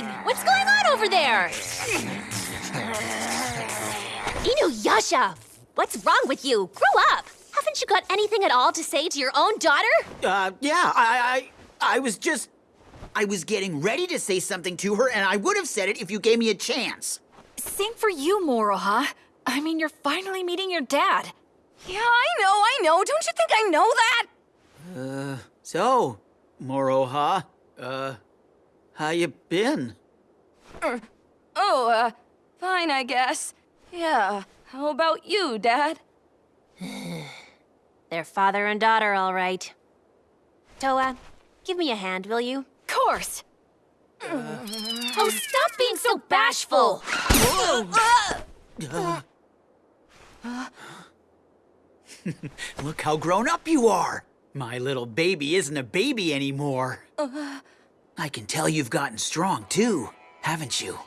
doing? What's going on over there? Inuyasha, what's wrong with you? Grow up. Haven't you got anything at all to say to your own daughter? Uh, yeah, I, I, I was just, I was getting ready to say something to her, and I would have said it if you gave me a chance. Same for you, Moroha. I mean, you're finally meeting your dad. Yeah, I know, I know. Don't you think I know that? Uh, so, Moroha, uh, how you been? Er, oh, uh, fine, I guess. Yeah, how about you, Dad? They're father and daughter, all right. Towa, give me a hand, will you? Course. Uh, oh, stop being so bashful! Uh. Look how grown up you are. My little baby isn't a baby anymore. Uh, I can tell you've gotten strong too, haven't you?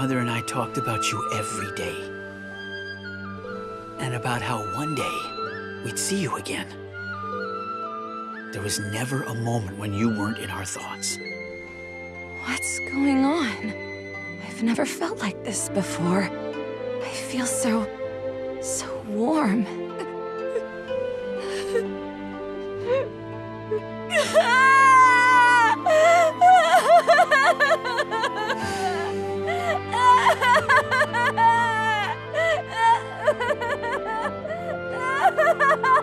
Mother and I talked about you every day. And about how one day we'd see you again. There was never a moment when you weren't in our thoughts. What's going on? I've never felt like this before. I feel so. so warm. Ha ha ha!